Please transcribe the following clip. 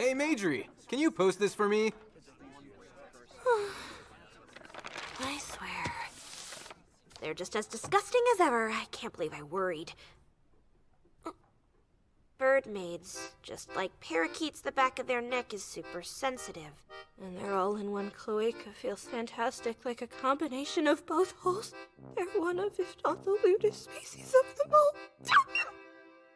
Hey, Majri, can you post this for me? I swear. They're just as disgusting as ever. I can't believe I worried. Bird maids, just like parakeets, the back of their neck is super sensitive. And their all in one cloaca feels fantastic, like a combination of both holes. They're one of, if not the lewdest species of them all.